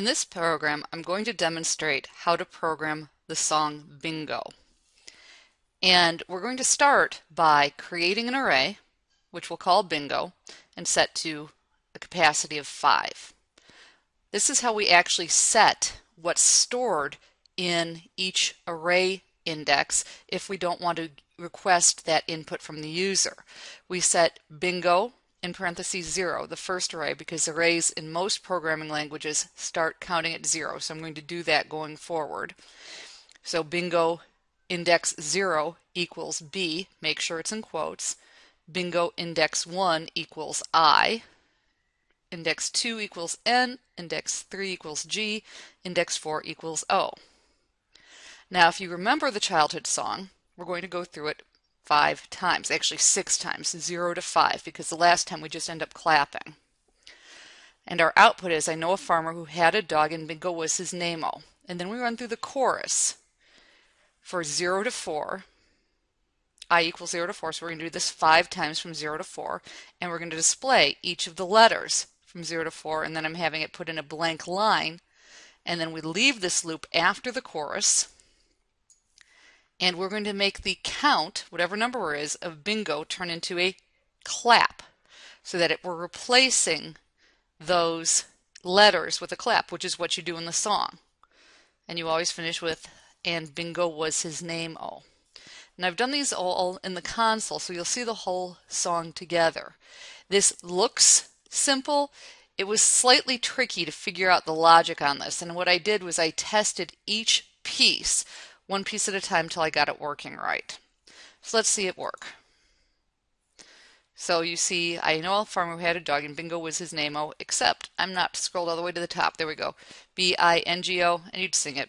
In this program, I'm going to demonstrate how to program the song Bingo. And we're going to start by creating an array, which we'll call Bingo, and set to a capacity of 5. This is how we actually set what's stored in each array index if we don't want to request that input from the user. We set bingo in parentheses zero, the first array, because arrays in most programming languages start counting at zero. So I'm going to do that going forward. So bingo index zero equals B, make sure it's in quotes. Bingo index one equals I. Index 2 equals N, index 3 equals G, index 4 equals O. Now if you remember the childhood song, we're going to go through it five times, actually six times, zero to five, because the last time we just end up clapping. And our output is, I know a farmer who had a dog and Bingo was his name-o. And then we run through the chorus for zero to four, i equals 0 to 4, so we're going to do this five times from 0 to 4, and we're going to display each of the letters from 0 to 4, and then I'm having it put in a blank line, and then we leave this loop after the chorus, and we're going to make the count, whatever number it is, of bingo turn into a clap so that it, we're replacing those letters with a clap, which is what you do in the song. And you always finish with, and bingo was his name-o. And I've done these all in the console, so you'll see the whole song together. This looks simple. It was slightly tricky to figure out the logic on this, and what I did was I tested each piece one piece at a time till I got it working right. So let's see it work. So you see, I know a farmer who had a dog and Bingo was his name, oh, except I'm not scrolled all the way to the top. There we go. B-I-N-G-O, and you'd sing it.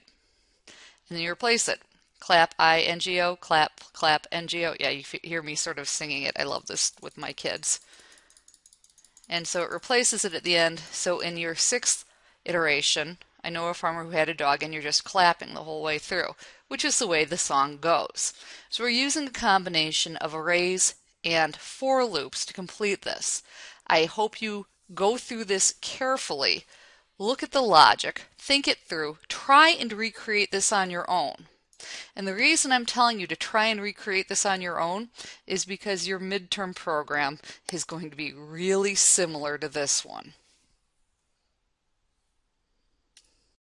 And then you replace it. Clap, I-N-G-O, clap, clap, N-G-O. Yeah, you hear me sort of singing it. I love this with my kids. And so it replaces it at the end. So in your sixth iteration, I know a farmer who had a dog and you're just clapping the whole way through, which is the way the song goes. So we're using a combination of arrays and for loops to complete this. I hope you go through this carefully, look at the logic, think it through, try and recreate this on your own. And the reason I'm telling you to try and recreate this on your own is because your midterm program is going to be really similar to this one.